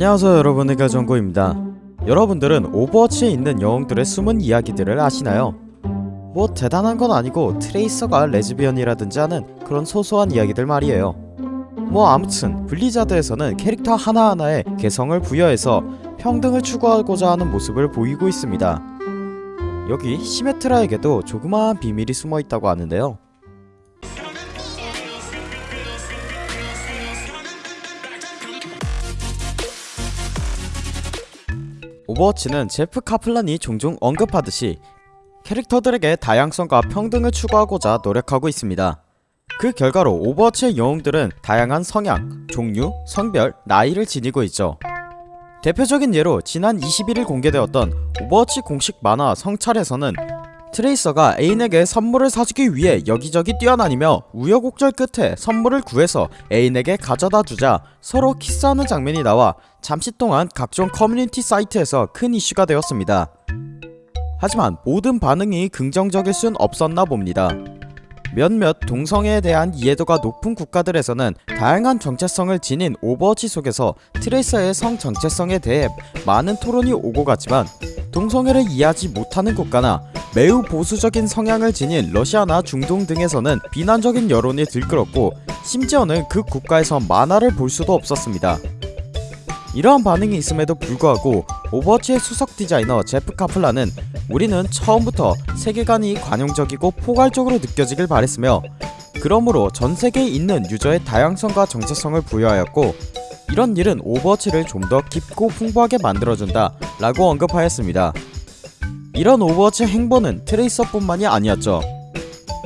안녕하세요 여러분 의 가정고입니다. 여러분들은 오버워치에 있는 영웅들의 숨은 이야기들을 아시나요? 뭐 대단한 건 아니고 트레이서가 레즈비언이라든지 하는 그런 소소한 이야기들 말이에요. 뭐 아무튼 블리자드에서는 캐릭터 하나하나에 개성을 부여해서 평등을 추구하고자 하는 모습을 보이고 있습니다. 여기 시메트라에게도 조그마한 비밀이 숨어있다고 하는데요 오버워치는 제프 카플란이 종종 언급하듯이 캐릭터들에게 다양성과 평등을 추구하고자 노력하고 있습니다. 그 결과로 오버워치의 영웅들은 다양한 성향, 종류, 성별, 나이를 지니고 있죠. 대표적인 예로 지난 21일 공개되었던 오버워치 공식 만화 성찰에서는 트레이서가 애인에게 선물을 사주기 위해 여기저기 뛰어다니며 우여곡절 끝에 선물을 구해서 애인에게 가져다 주자 서로 키스하는 장면이 나와 잠시 동안 각종 커뮤니티 사이트에서 큰 이슈가 되었습니다. 하지만 모든 반응이 긍정적일 순 없었나 봅니다. 몇몇 동성애에 대한 이해도가 높은 국가들에서는 다양한 정체성을 지닌 오버워치 속에서 트레이서의 성 정체성에 대해 많은 토론이 오고 갔지만 동성애를 이해하지 못하는 국가나 매우 보수적인 성향을 지닌 러시아나 중동 등에서는 비난적인 여론이 들끓었고 심지어는 그 국가에서 만화를 볼 수도 없었습니다. 이러한 반응이 있음에도 불구하고 오버워치의 수석 디자이너 제프 카플란은 우리는 처음부터 세계관이 관용적이고 포괄적으로 느껴지길 바랬으며 그러므로 전세계에 있는 유저의 다양성과 정체성을 부여하였고 이런 일은 오버워치를 좀 더 깊고 풍부하게 만들어준다 라고 언급하였습니다. 이런 오버워치 행보는 트레이서뿐만이 아니었죠.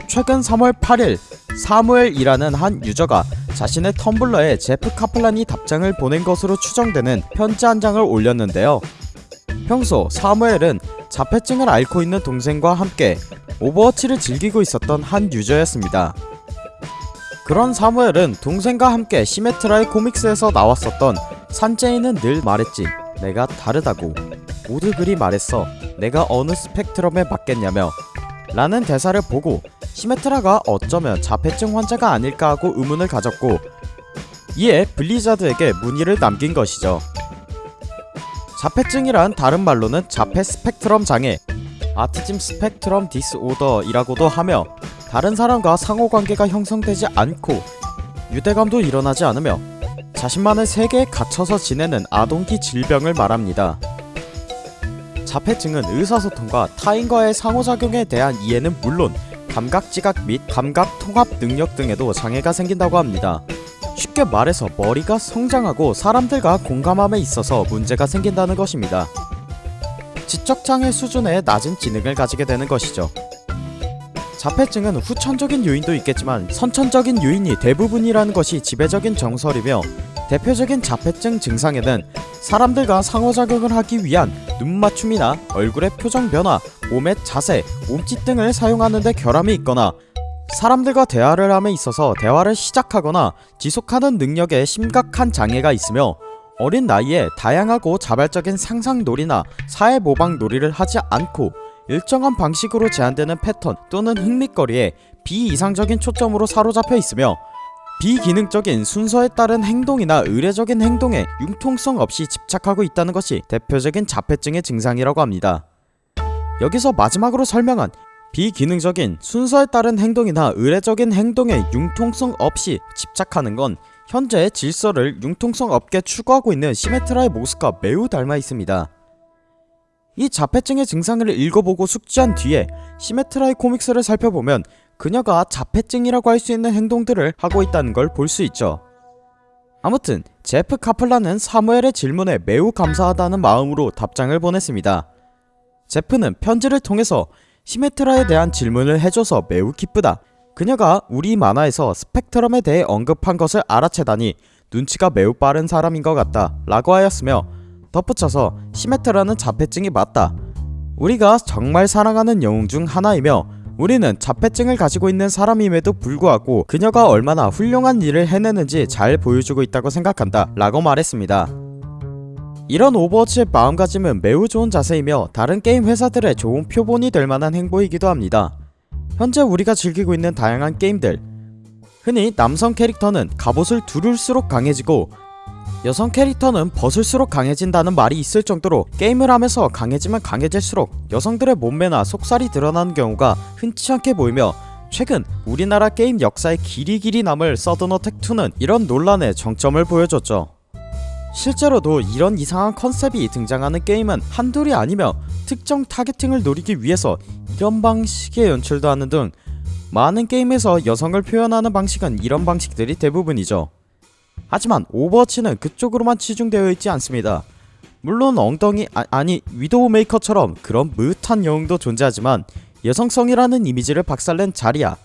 최근 3월 8일 사무엘이라는 한 유저가 자신의 텀블러에 제프 카플란이 답장을 보낸 것으로 추정되는 편지 한 장을 올렸는데요. 평소 사무엘은 자폐증을 앓고 있는 동생과 함께 오버워치를 즐기고 있었던 한 유저였습니다. 그런 사무엘은 동생과 함께 시메트라의 코믹스에서 나왔었던 산제이는 늘 말했지 내가 다르다고. 모두 그리 말했어. 내가 어느 스펙트럼에 맞겠냐며. 라는 대사를 보고 시메트라가 어쩌면 자폐증 환자가 아닐까 하고 의문을 가졌고 이에 블리자드에게 문의를 남긴 것이죠. 자폐증이란 다른 말로는 자폐 스펙트럼 장애 Autism Spectrum Disorder이라고도 하며 다른 사람과 상호관계가 형성되지 않고 유대감도 일어나지 않으며 자신만의 세계에 갇혀서 지내는 아동기 질병을 말합니다. 자폐증은 의사소통과 타인과의 상호작용에 대한 이해는 물론 감각지각 및 감각통합 능력 등에도 장애가 생긴다고 합니다. 쉽게 말해서 머리가 성장하고 사람들과 공감함에 있어서 문제가 생긴다는 것입니다. 지적장애 수준의 낮은 지능을 가지게 되는 것이죠. 자폐증은 후천적인 요인도 있겠지만 선천적인 요인이 대부분이라는 것이 지배적인 정설이며 대표적인 자폐증 증상에는 사람들과 상호작용을 하기 위한 눈맞춤이나 얼굴의 표정 변화, 몸의 자세, 몸짓 등을 사용하는 데 결함이 있거나 사람들과 대화를 함에 있어서 대화를 시작하거나 지속하는 능력에 심각한 장애가 있으며 어린 나이에 다양하고 자발적인 상상놀이나 사회모방놀이를 하지 않고 일정한 방식으로 제한되는 패턴 또는 흥미거리에 비이상적인 초점으로 사로잡혀 있으며 비기능적인 순서에 따른 행동이나 의례적인 행동에 융통성 없이 집착하고 있다는 것이 대표적인 자폐증의 증상이라고 합니다. 여기서 마지막으로 설명한 비기능적인 순서에 따른 행동이나 의례적인 행동에 융통성 없이 집착하는 건 현재 질서를 융통성 없게 추구하고 있는 시메트라의 모습과 매우 닮아 있습니다. 이 자폐증의 증상을 읽어보고 숙지한 뒤에 시메트라의 코믹스를 살펴보면 그녀가 자폐증이라고 할 수 있는 행동들을 하고 있다는 걸 볼 수 있죠. 아무튼 제프 카플라는 사무엘의 질문에 매우 감사하다는 마음으로 답장을 보냈습니다. 제프는 편지를 통해서 시메트라에 대한 질문을 해줘서 매우 기쁘다. 그녀가 우리 만화에서 스펙트럼에 대해 언급한 것을 알아채다니 눈치가 매우 빠른 사람인 것 같다 라고 하였으며 덧붙여서 시메트라는 자폐증이 맞다. 우리가 정말 사랑하는 영웅 중 하나이며 우리는 자폐증을 가지고 있는 사람임에도 불구하고 그녀가 얼마나 훌륭한 일을 해내는지 잘 보여주고 있다고 생각한다 라고 말했습니다. 이런 오버워치의 마음가짐은 매우 좋은 자세이며 다른 게임 회사들의 좋은 표본이 될 만한 행보이기도 합니다. 현재 우리가 즐기고 있는 다양한 게임들 흔히 남성 캐릭터는 갑옷을 두를수록 강해지고 여성 캐릭터는 벗을수록 강해진다는 말이 있을 정도로 게임을 하면서 강해지면 강해질수록 여성들의 몸매나 속살이 드러나는 경우가 흔치 않게 보이며 최근 우리나라 게임 역사에 길이 길이 남을 서든어택2는 이런 논란의 정점을 보여줬죠. 실제로도 이런 이상한 컨셉이 등장하는 게임은 한둘이 아니며 특정 targeting을 노리기 위해서 이런 방식의 연출도 하는 등 많은 게임에서 여성을 표현하는 방식은 이런 방식들이 대부분이죠. 하지만 오버워치는 그쪽으로만 치중되어 있지 않습니다. 물론 엉덩이 아, 니 위도우 메이커처럼 그런 므흣한 영웅도 존재하지만 여성성이라는 이미지를 박살낸 자리야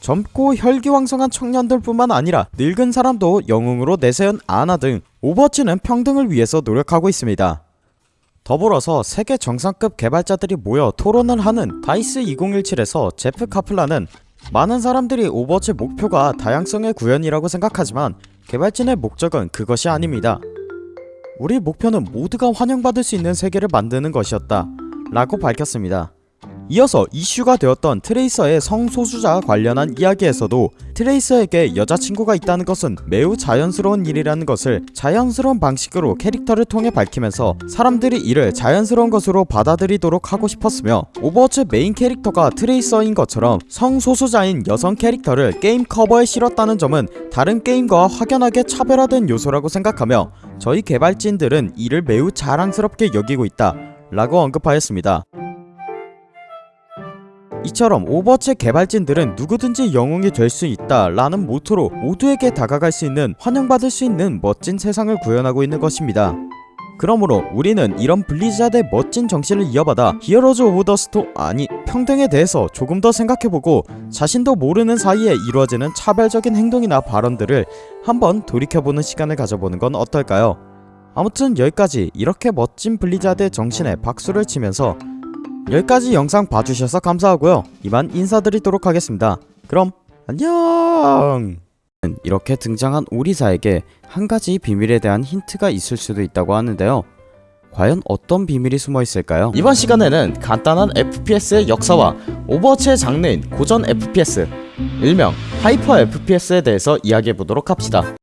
젊고 혈기왕성한 청년들뿐만 아니라 늙은 사람도 영웅으로 내세운 아나 등 오버워치는 평등을 위해서 노력하고 있습니다. 더불어서 세계 정상급 개발자들이 모여 토론을 하는 다이스 2017에서 제프 카플라는 많은 사람들이 오버워치 목표가 다양성의 구현이라고 생각하지만 개발진의 목적은 그것이 아닙니다. 우리 목표는 모두가 환영받을 수 있는 세계를 만드는 것이었다 라고 밝혔습니다. 이어서 이슈가 되었던 트레이서의 성소수자 관련한 이야기에서도 트레이서에게 여자친구가 있다는 것은 매우 자연스러운 일이라는 것을 자연스러운 방식으로 캐릭터를 통해 밝히면서 사람들이 이를 자연스러운 것으로 받아들이도록 하고 싶었으며 오버워치 메인 캐릭터가 트레이서인 것처럼 성소수자인 여성 캐릭터를 게임 커버에 실었다는 점은 다른 게임과 확연하게 차별화된 요소라고 생각하며 저희 개발진들은 이를 매우 자랑스럽게 여기고 있다 라고 언급하였습니다. 이처럼 오버워치 개발진들은 누구든지 영웅이 될 수 있다 라는 모토로 모두에게 다가갈 수 있는 환영받을 수 있는 멋진 세상을 구현하고 있는 것입니다. 그러므로 우리는 이런 블리자드의 멋진 정신을 이어받아 히어로즈 오브 더 스토 아니 평등에 대해서 조금 더 생각해보고 자신도 모르는 사이에 이루어지는 차별적인 행동이나 발언들을 한번 돌이켜보는 시간을 가져보는 건 어떨까요? 아무튼 여기까지 이렇게 멋진 블리자드의 정신에 박수를 치면서 여기까지 영상 봐주셔서 감사하고요. 이만 인사드리도록 하겠습니다. 그럼 안녕! 이렇게 등장한 오리사에게 한 가지 비밀에 대한 힌트가 있을 수도 있다고 하는데요. 과연 어떤 비밀이 숨어 있을까요? 이번 시간에는 간단한 FPS의 역사와 오버워치의 장르인 고전 FPS 일명 하이퍼 FPS에 대해서 이야기해보도록 합시다